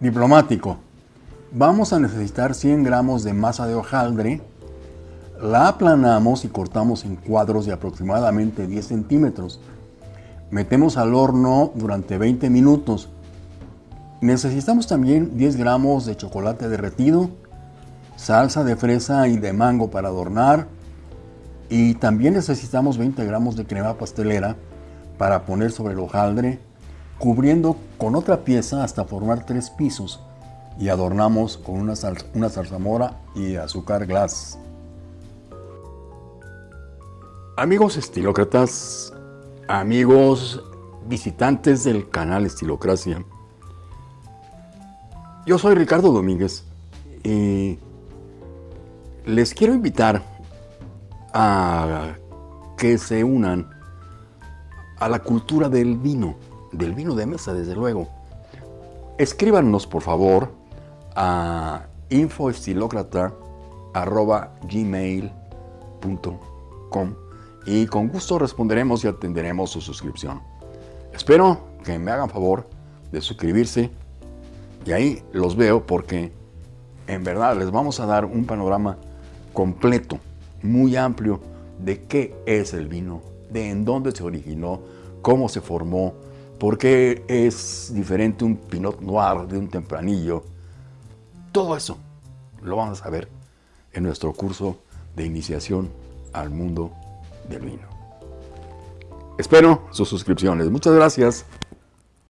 Diplomático. Vamos a necesitar 100 gramos de masa de hojaldre. La aplanamos y cortamos en cuadros de aproximadamente 10 centímetros. Metemos al horno durante 20 minutos. Necesitamos también 10 gramos de chocolate derretido, salsa de fresa y de mango para adornar. Y también necesitamos 20 gramos de crema pastelera para poner sobre el hojaldre, cubriendo con otra pieza hasta formar tres pisos y adornamos con una, salsa, una zarzamora y azúcar glass. Amigos estilócratas, amigos visitantes del canal Estilocracia, yo soy Ricardo Domínguez y les quiero invitar a que se unan a la cultura del vino, del vino de mesa desde luego. Escríbanos por favor a infoestilocrata.gmail.com y con gusto responderemos y atenderemos su suscripción. Espero que me hagan favor de suscribirse y ahí los veo porque en verdad les vamos a dar un panorama completo, muy amplio de qué es el vino, de en dónde se originó, cómo se formó, por qué es diferente un Pinot Noir de un Tempranillo. Todo eso lo vamos a ver en nuestro curso de iniciación al mundo del vino. Espero sus suscripciones. Muchas gracias.